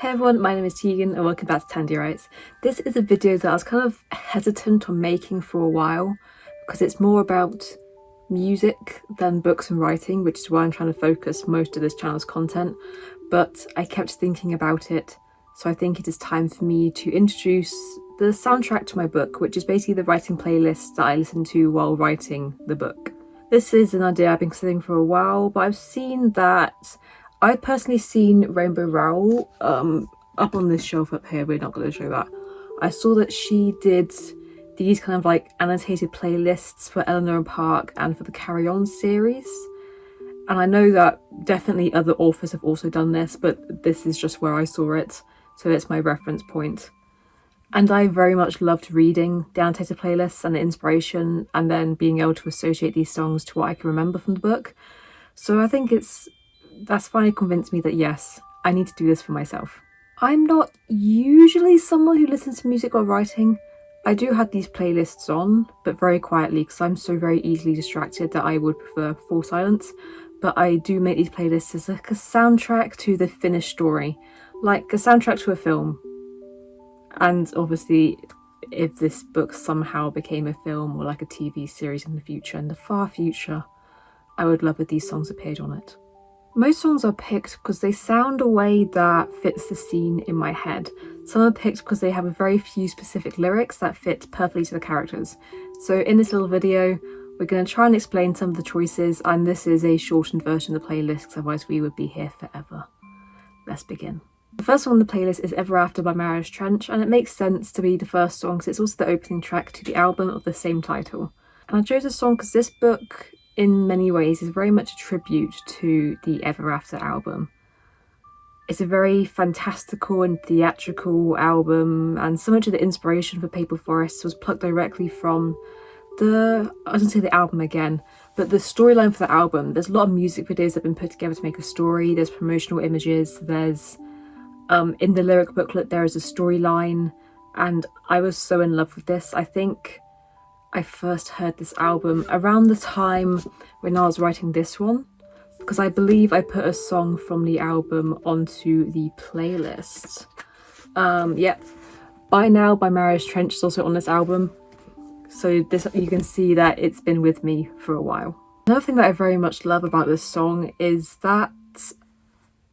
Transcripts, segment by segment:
Hey everyone, my name is Tegan and welcome back to Tandy Writes. This is a video that I was kind of hesitant on making for a while because it's more about music than books and writing, which is why I'm trying to focus most of this channel's content. But I kept thinking about it, so I think it is time for me to introduce the soundtrack to my book, which is basically the writing playlist that I listen to while writing the book. This is an idea I've been considering for a while, but I've seen that I've personally seen Rainbow Rowell um, up on this shelf up here. We're not going to show that. I saw that she did these kind of like annotated playlists for Eleanor and Park and for the Carry On series. And I know that definitely other authors have also done this, but this is just where I saw it. So it's my reference point. And I very much loved reading the annotated playlists and the inspiration and then being able to associate these songs to what I can remember from the book. So I think it's that's finally convinced me that yes, I need to do this for myself. I'm not usually someone who listens to music while writing. I do have these playlists on, but very quietly because I'm so very easily distracted that I would prefer full silence. But I do make these playlists as like a soundtrack to the finished story, like a soundtrack to a film. And obviously, if this book somehow became a film or like a TV series in the future, in the far future, I would love if these songs appeared on it. Most songs are picked because they sound a way that fits the scene in my head. Some are picked because they have a very few specific lyrics that fit perfectly to the characters. So in this little video, we're going to try and explain some of the choices and this is a shortened version of the playlist, otherwise we would be here forever. Let's begin. The first song on the playlist is Ever After by Marianas Trench and it makes sense to be the first song because it's also the opening track to the album of the same title. And I chose this song because this book in many ways is very much a tribute to the Ever After album. It's a very fantastical and theatrical album and so much of the inspiration for Paper Forest was plucked directly from the, I was going to say the album again, but the storyline for the album. There's a lot of music videos that have been put together to make a story, there's promotional images, there's, um, in the lyric booklet there is a storyline and I was so in love with this. I think I first heard this album around the time when I was writing this one because I believe I put a song from the album onto the playlist. Um, yep, By Now by Marianas Trench is also on this album. So this you can see that it's been with me for a while. Another thing that I very much love about this song is that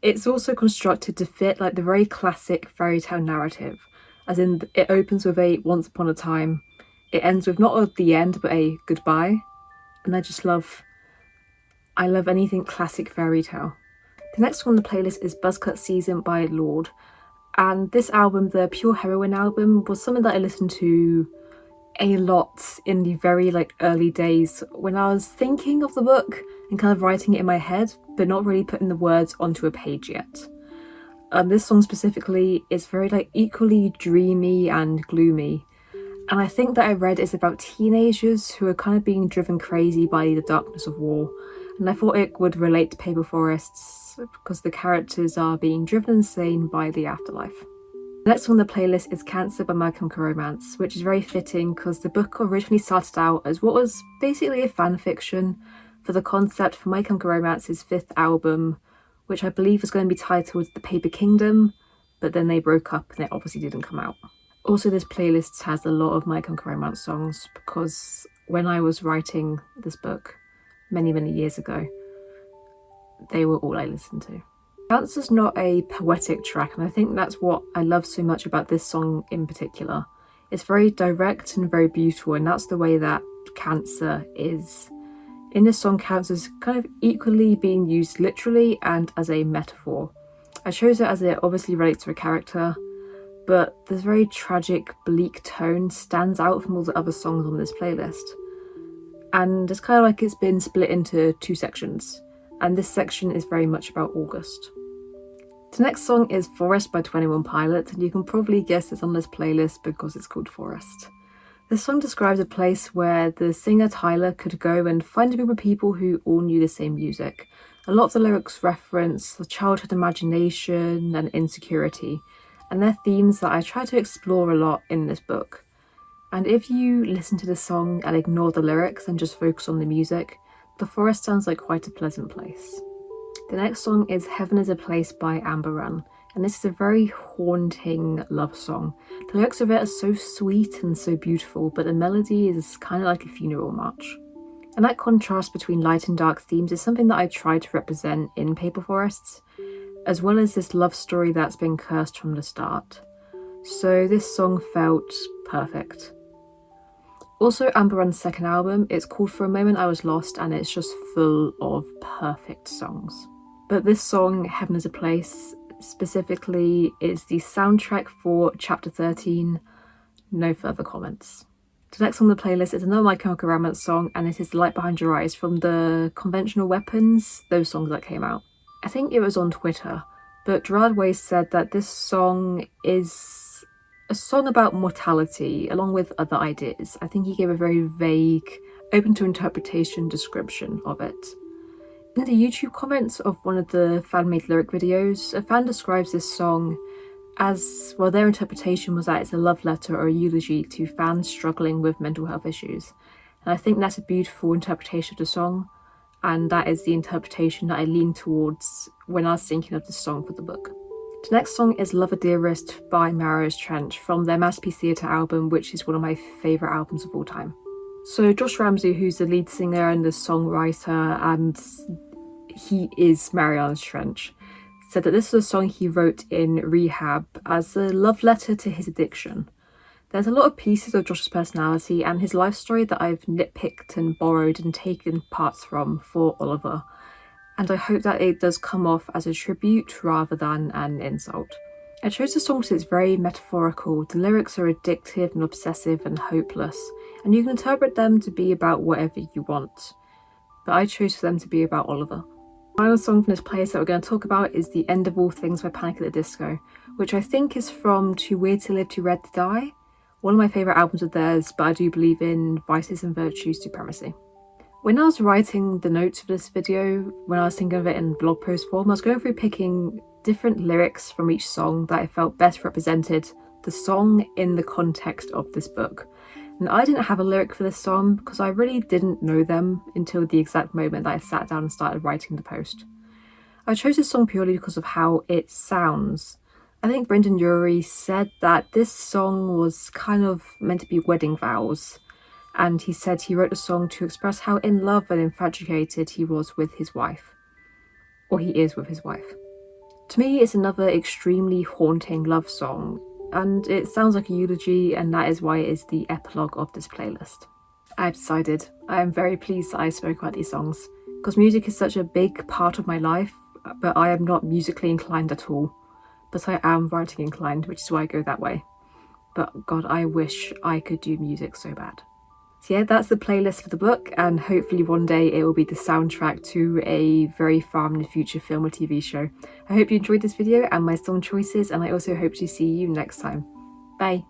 it's also constructed to fit like the very classic fairy tale narrative. As in it opens with a once upon a time it ends with not a the end but a goodbye and I just love I love anything classic fairy tale. The next one on the playlist is Buzzcut Season by Lorde and this album, the Pure Heroine album, was something that I listened to a lot in the very like early days when I was thinking of the book and kind of writing it in my head but not really putting the words onto a page yet. Um, this song specifically is very like equally dreamy and gloomy and I think that I read is about teenagers who are kind of being driven crazy by the darkness of war. And I thought it would relate to Paper Forests because the characters are being driven insane by the afterlife. The next on the playlist is Cancer by My Chemical Romance, which is very fitting because the book originally started out as what was basically a fan fiction for the concept for My Chemical Romance's fifth album, which I believe was going to be titled The Paper Kingdom, but then they broke up and it obviously didn't come out. Also, this playlist has a lot of My Chemical Romance songs because when I was writing this book many, many years ago, they were all I listened to. Cancer's not a poetic track, and I think that's what I love so much about this song in particular. It's very direct and very beautiful, and that's the way that Cancer is. In this song, cancer is kind of equally being used literally and as a metaphor. I chose it as it obviously relates to a character, but this very tragic, bleak tone stands out from all the other songs on this playlist. And it's kind of like it's been split into two sections, and this section is very much about August. The next song is Forest by 21 Pilots, and you can probably guess it's on this playlist because it's called Forest. This song describes a place where the singer Tyler could go and find a group of people who all knew the same music. A lot of the lyrics reference the childhood imagination and insecurity, and they're themes that I try to explore a lot in this book. And if you listen to the song and ignore the lyrics and just focus on the music, the forest sounds like quite a pleasant place. The next song is Heaven is a Place by Amber Run. and this is a very haunting love song. The lyrics of it are so sweet and so beautiful, but the melody is kind of like a funeral march. And that contrast between light and dark themes is something that I try to represent in Paper Forests, as well as this love story that's been cursed from the start. So this song felt perfect. Also, Amber Run's second album, it's called For a Moment I Was Lost and it's just full of perfect songs. But this song, Heaven is a Place, specifically is the soundtrack for chapter 13. No further comments. The next on the playlist is another My Chemical Romance song and it is The Light Behind Your Eyes from the Conventional Weapons, those songs that came out. I think it was on Twitter, but Gerard Way said that this song is a song about mortality along with other ideas. I think he gave a very vague, open to interpretation description of it. In the YouTube comments of one of the fan-made lyric videos, a fan describes this song as, well their interpretation was that it's a love letter or a eulogy to fans struggling with mental health issues. And I think that's a beautiful interpretation of the song, and that is the interpretation that I lean towards when I was thinking of the song for the book. The next song is Lover Dearest by Marianas Trench from their Masterpiece Theatre album, which is one of my favourite albums of all time. So Josh Ramsay, who's the lead singer and the songwriter, and he is Marianas Trench, said that this was a song he wrote in rehab as a love letter to his addiction. There's a lot of pieces of Josh's personality and his life story that I've nitpicked and borrowed and taken parts from for Oliver, and I hope that it does come off as a tribute rather than an insult. I chose the song because it's very metaphorical, the lyrics are addictive and obsessive and hopeless, and you can interpret them to be about whatever you want, but I chose for them to be about Oliver The final song from this playlist that we're going to talk about is The End of All Things by Panic at the Disco, which I think is from Too Weird to Live, Too Rare to Die. One of my favourite albums of theirs, but I do believe in Vices and Virtues Supremacy. When I was writing the notes for this video, when I was thinking of it in blog post form, I was going through picking different lyrics from each song that I felt best represented the song in the context of this book. And I didn't have a lyric for this song because I really didn't know them until the exact moment that I sat down and started writing the post. I chose this song purely because of how it sounds. I think Brendon Urie said that this song was kind of meant to be wedding vows and he said he wrote the song to express how in love and infatuated he was with his wife. Or he is with his wife. To me, it's another extremely haunting love song and it sounds like a eulogy and that is why it is the epilogue of this playlist. I've decided I am very pleased that I spoke about these songs because music is such a big part of my life but I am not musically inclined at all but I am writing inclined which is why I go that way but god I wish I could do music so bad. So yeah, that's the playlist for the book and hopefully one day it will be the soundtrack to a very far in the future film or TV show. I hope you enjoyed this video and my song choices and I also hope to see you next time. Bye!